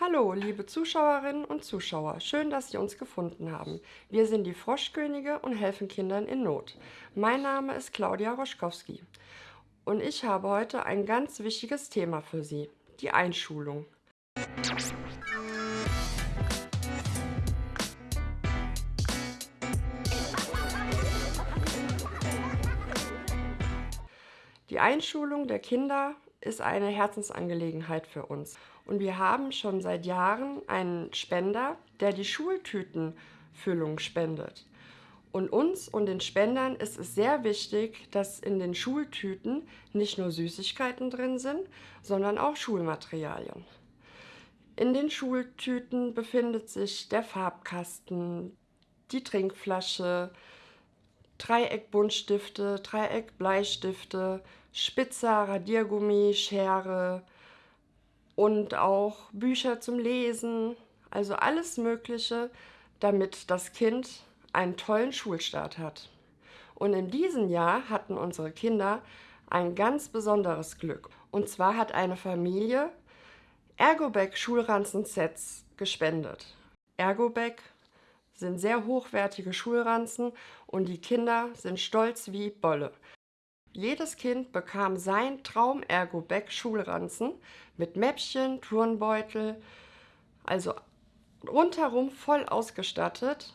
Hallo, liebe Zuschauerinnen und Zuschauer, schön, dass Sie uns gefunden haben. Wir sind die Froschkönige und helfen Kindern in Not. Mein Name ist Claudia Roschkowski und ich habe heute ein ganz wichtiges Thema für Sie, die Einschulung. Die Einschulung der Kinder ist eine Herzensangelegenheit für uns. Und wir haben schon seit Jahren einen Spender, der die Schultütenfüllung spendet. Und uns und den Spendern ist es sehr wichtig, dass in den Schultüten nicht nur Süßigkeiten drin sind, sondern auch Schulmaterialien. In den Schultüten befindet sich der Farbkasten, die Trinkflasche, Dreieckbuntstifte, Dreieckbleistifte, Spitzer, Radiergummi, Schere und auch Bücher zum Lesen, also alles Mögliche, damit das Kind einen tollen Schulstart hat. Und in diesem Jahr hatten unsere Kinder ein ganz besonderes Glück. Und zwar hat eine Familie Ergobeck Schulranzen-Sets gespendet. Ergobeck sind sehr hochwertige Schulranzen und die Kinder sind stolz wie Bolle. Jedes Kind bekam sein Traum-Ergo-Bag-Schulranzen mit Mäppchen, Turnbeutel, also rundherum voll ausgestattet.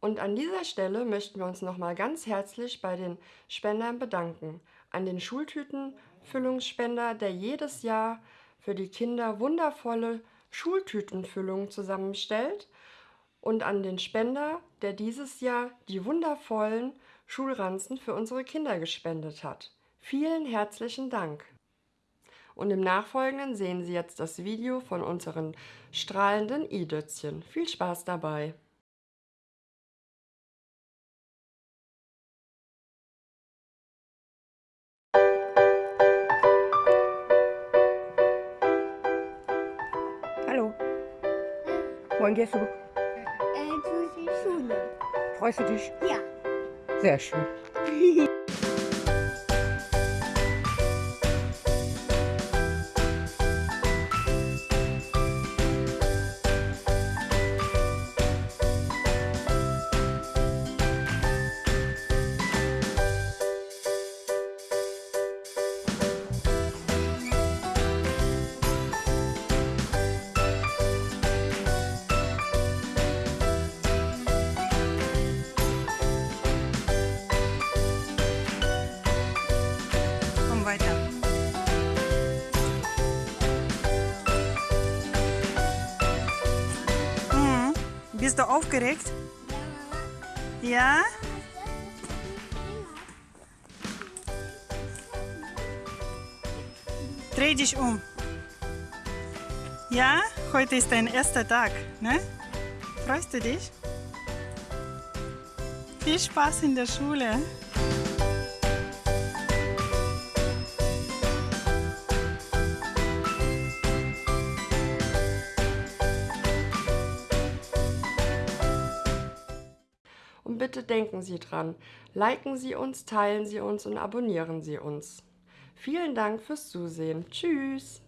Und an dieser Stelle möchten wir uns nochmal ganz herzlich bei den Spendern bedanken. An den Schultütenfüllungsspender, der jedes Jahr für die Kinder wundervolle Schultütenfüllungen zusammenstellt. Und an den Spender, der dieses Jahr die wundervollen Schulranzen für unsere Kinder gespendet hat. Vielen herzlichen Dank! Und im Nachfolgenden sehen Sie jetzt das Video von unseren strahlenden i-Dötzchen. Viel Spaß dabei! Hallo. Wohin gehst du? Äh, zu der Schule. Freust du dich? Ja. Sehr schön. Komm Bist du aufgeregt? Ja? Dreh dich um. Ja, heute ist dein erster Tag, ne? Freust du dich? Viel Spaß in der Schule. Und bitte denken Sie dran, liken Sie uns, teilen Sie uns und abonnieren Sie uns. Vielen Dank fürs Zusehen. Tschüss!